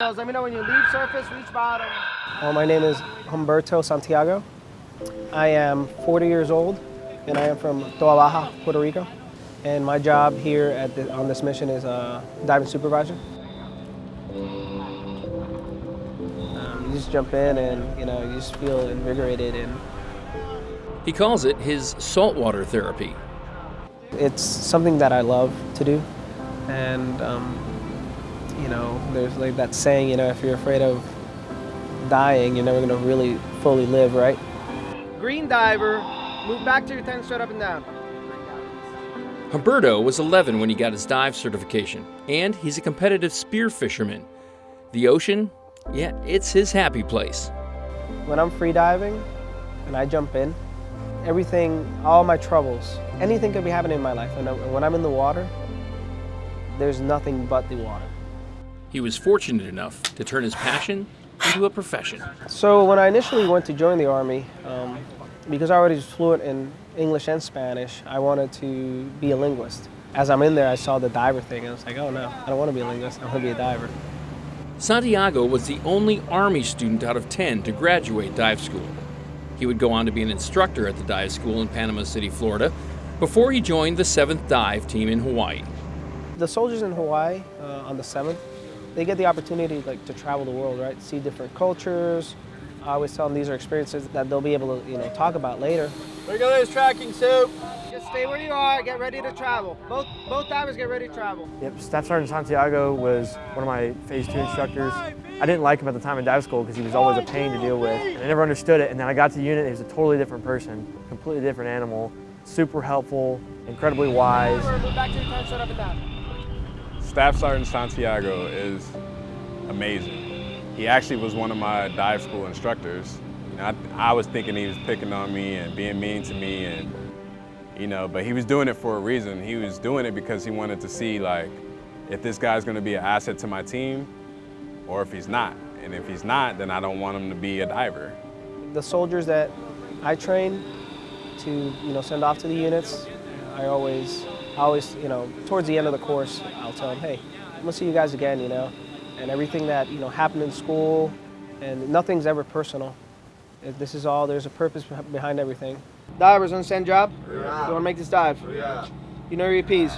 Let me know when you leave surface, reach bottom. Well, my name is Humberto Santiago. I am 40 years old and I am from Toa Baja, Puerto Rico. And my job here at the, on this mission is a diving supervisor. Um, you just jump in and you know you just feel invigorated and He calls it his saltwater therapy. it's something that I love to do. And um, you know, there's like that saying, you know, if you're afraid of dying, you're never gonna really fully live, right? Green diver, move back to your 10 straight up and down. Humberto was 11 when he got his dive certification, and he's a competitive spear fisherman. The ocean, yeah, it's his happy place. When I'm free diving and I jump in, everything, all my troubles, anything could be happening in my life. And when I'm in the water, there's nothing but the water. He was fortunate enough to turn his passion into a profession. So when I initially went to join the Army, um, because I already was fluent in English and Spanish, I wanted to be a linguist. As I'm in there, I saw the diver thing, and I was like, oh no, I don't want to be a linguist, I want to be a diver. Santiago was the only Army student out of 10 to graduate dive school. He would go on to be an instructor at the dive school in Panama City, Florida, before he joined the 7th Dive Team in Hawaii. The soldiers in Hawaii uh, on the 7th, they get the opportunity like to travel the world, right? See different cultures. I always tell them these are experiences that they'll be able to, you know, talk about later. Regulators tracking soup. Just stay where you are, get ready to travel. Both, both divers get ready to travel. Yep, Staff Sergeant Santiago was one of my Phase 2 instructors. I didn't like him at the time in dive school because he was always a pain to deal with. And I never understood it, and then I got to unit, he was a totally different person, completely different animal, super helpful, incredibly wise. Move back to your 10 straight up and down. Staff Sergeant Santiago is amazing. He actually was one of my dive school instructors. You know, I, I was thinking he was picking on me and being mean to me and, you know, but he was doing it for a reason. He was doing it because he wanted to see like, if this guy's gonna be an asset to my team or if he's not. And if he's not, then I don't want him to be a diver. The soldiers that I train to, you know, send off to the units, I always, I always, you know, towards the end of the course, I'll tell them, hey, I'm gonna see you guys again, you know, and everything that, you know, happened in school, and nothing's ever personal. It- This is all, there's a purpose behind everything. Divers, understand job? You want to make this dive? You know your P's.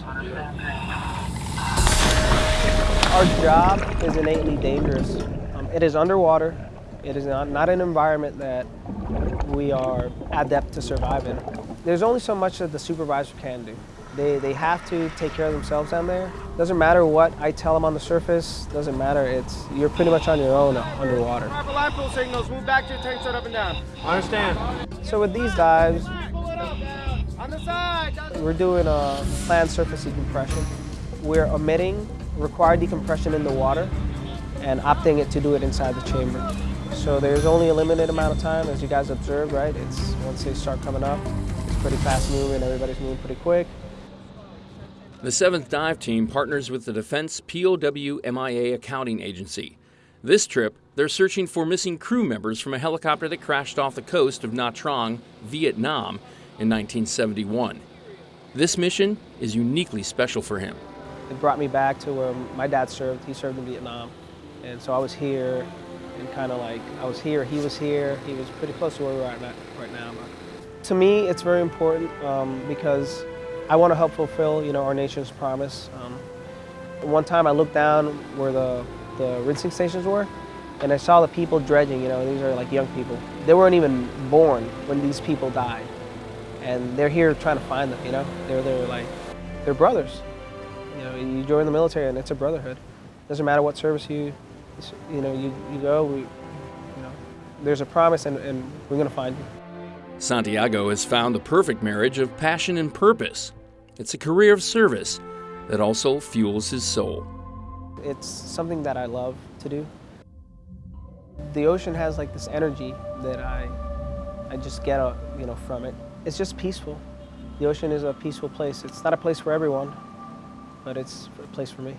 Our job is innately dangerous. Um, it is underwater. It is not, not an environment that we are adept to survive in. There's only so much that the supervisor can do. They, they have to take care of themselves down there. Doesn't matter what I tell them on the surface. Doesn't matter. It's you're pretty much on your own underwater. Proper line pull signals, move back to your 10 straight up and down. Understand. So with these dives, Pull it up, down. On the side. down. we're doing a planned surface decompression. We're omitting required decompression in the water and opting it to do it inside the chamber. So there's only a limited amount of time, as you guys observed, right? It's once they start coming up, it's pretty fast moving. Everybody's moving pretty quick. The 7th Dive Team partners with the Defense POW MIA Accounting Agency. This trip, they're searching for missing crew members from a helicopter that crashed off the coast of Nha Trang, Vietnam in 1971. This mission is uniquely special for him. It brought me back to where my dad served. He served in Vietnam, and so I was here, and kind of like I was here, he was here. He was pretty close to where we're at right now. But to me, it's very important um, because I want to help fulfill, you know, our nation's promise. Um, one time I looked down where the, the rinsing stations were, and I saw the people dredging, you know, these are like young people. They weren't even born when these people died. And they're here trying to find them, you know? They're, they're like, they're brothers. You know, you join the military and it's a brotherhood. Doesn't matter what service you, you know, you, you go, we, you know, there's a promise and, and we're gonna find you. Santiago has found the perfect marriage of passion and purpose. It's a career of service that also fuels his soul. It's something that I love to do. The ocean has like this energy that I, I just get, uh, you know, from it. It's just peaceful. The ocean is a peaceful place. It's not a place for everyone, but it's a place for me.